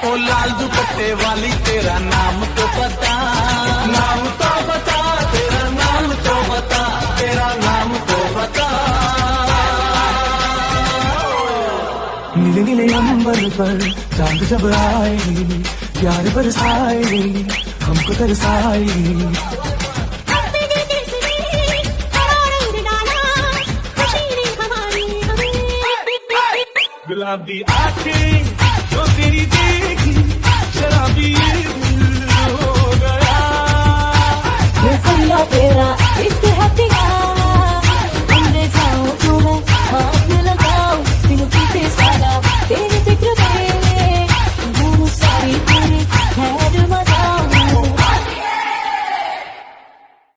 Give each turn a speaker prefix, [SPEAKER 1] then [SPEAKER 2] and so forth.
[SPEAKER 1] ओ लाल दुपट्टे वाली, तेरा नाम तो बता नाम तो बता तेरा नाम तो बता तेरा नाम तो बता
[SPEAKER 2] नीले नीले अंबर पर, चाँद जब आएगी, प्यार बरसाएगी, हमको तरसाएगी।
[SPEAKER 1] गुलाबी आँखें, जो तेरी
[SPEAKER 3] तेरा इश्क है